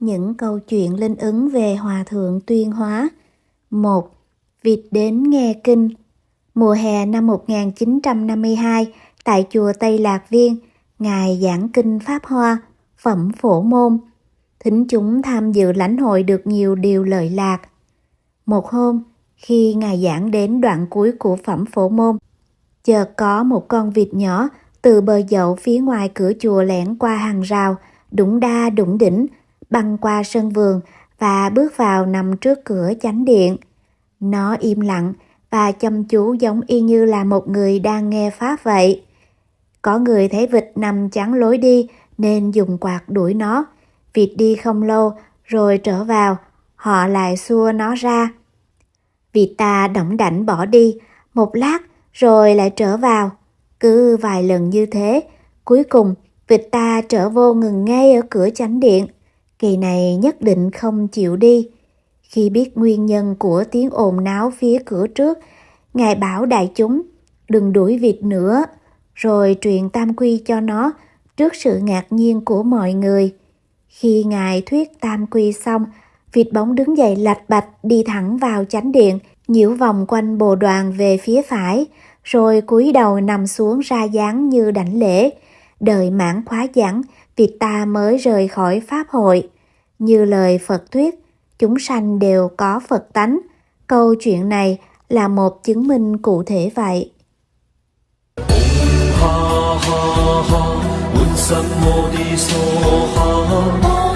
Những câu chuyện linh ứng về Hòa Thượng Tuyên Hóa một Vịt đến nghe kinh Mùa hè năm 1952, tại chùa Tây Lạc Viên, Ngài giảng kinh Pháp Hoa, phẩm phổ môn. Thính chúng tham dự lãnh hội được nhiều điều lợi lạc. Một hôm, khi Ngài giảng đến đoạn cuối của phẩm phổ môn, chợt có một con vịt nhỏ từ bờ dậu phía ngoài cửa chùa lẻn qua hàng rào, đụng đa đụng đỉnh, băng qua sân vườn và bước vào nằm trước cửa chánh điện. Nó im lặng và chăm chú giống y như là một người đang nghe pháp vậy. Có người thấy vịt nằm chắn lối đi nên dùng quạt đuổi nó. Vịt đi không lâu rồi trở vào, họ lại xua nó ra. Vì ta đỏng đảnh bỏ đi, một lát rồi lại trở vào. Cứ vài lần như thế, cuối cùng vịt ta trở vô ngừng ngay ở cửa chánh điện. Kỳ này nhất định không chịu đi. Khi biết nguyên nhân của tiếng ồn náo phía cửa trước, Ngài bảo đại chúng đừng đuổi vịt nữa, rồi truyền tam quy cho nó trước sự ngạc nhiên của mọi người. Khi Ngài thuyết tam quy xong, Vịt bóng đứng dậy lạch bạch đi thẳng vào chánh điện, nhiễu vòng quanh bồ đoàn về phía phải, rồi cúi đầu nằm xuống ra dáng như đảnh lễ. Đợi mãn khóa giảng, Việt ta mới rời khỏi Pháp hội. Như lời Phật thuyết, chúng sanh đều có Phật tánh. Câu chuyện này là một chứng minh cụ thể vậy. Ha ha ha,